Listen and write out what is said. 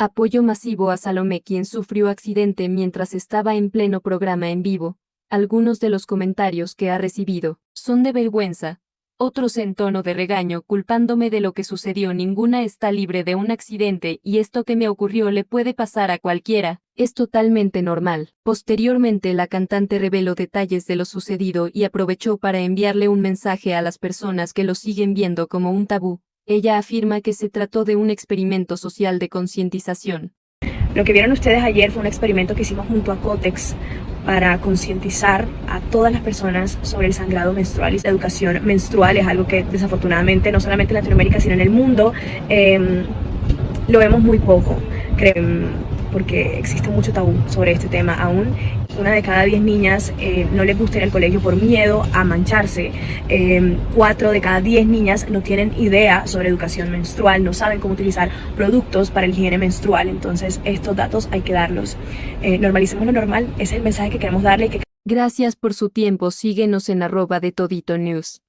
Apoyo masivo a Salomé quien sufrió accidente mientras estaba en pleno programa en vivo. Algunos de los comentarios que ha recibido son de vergüenza, otros en tono de regaño culpándome de lo que sucedió. Ninguna está libre de un accidente y esto que me ocurrió le puede pasar a cualquiera, es totalmente normal. Posteriormente la cantante reveló detalles de lo sucedido y aprovechó para enviarle un mensaje a las personas que lo siguen viendo como un tabú. Ella afirma que se trató de un experimento social de concientización. Lo que vieron ustedes ayer fue un experimento que hicimos junto a Cotex, para concientizar a todas las personas sobre el sangrado menstrual y la educación menstrual es algo que desafortunadamente no solamente en Latinoamérica sino en el mundo eh, lo vemos muy poco. Creo, porque existe mucho tabú sobre este tema aún. Una de cada diez niñas eh, no les gusta ir al colegio por miedo a mancharse. Eh, cuatro de cada diez niñas no tienen idea sobre educación menstrual, no saben cómo utilizar productos para el higiene menstrual. Entonces estos datos hay que darlos. Eh, normalicemos lo normal, es el mensaje que queremos darle. Gracias por su tiempo, síguenos en arroba de Todito News.